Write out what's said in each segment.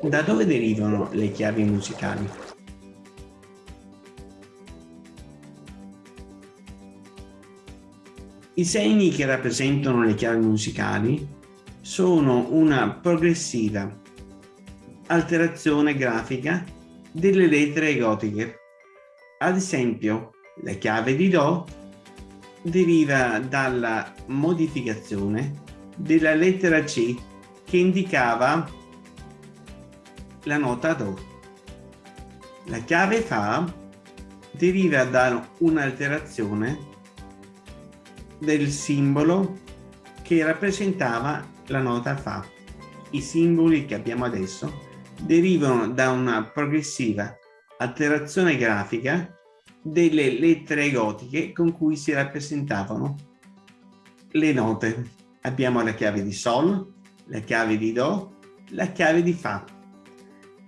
Da dove derivano le chiavi musicali? I segni che rappresentano le chiavi musicali sono una progressiva alterazione grafica delle lettere gotiche. Ad esempio, la chiave di Do deriva dalla modificazione della lettera C che indicava la nota Do. La chiave Fa deriva da un'alterazione del simbolo che rappresentava la nota Fa. I simboli che abbiamo adesso derivano da una progressiva alterazione grafica delle lettere gotiche con cui si rappresentavano le note. Abbiamo la chiave di Sol, la chiave di Do, la chiave di Fa,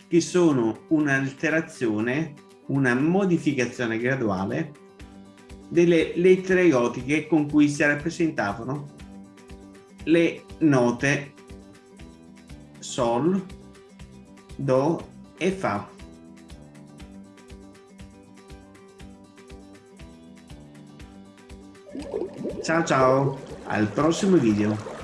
che sono un'alterazione, una modificazione graduale delle lettere gotiche con cui si rappresentavano le note Sol, Do e Fa. Ciao ciao, al prossimo video.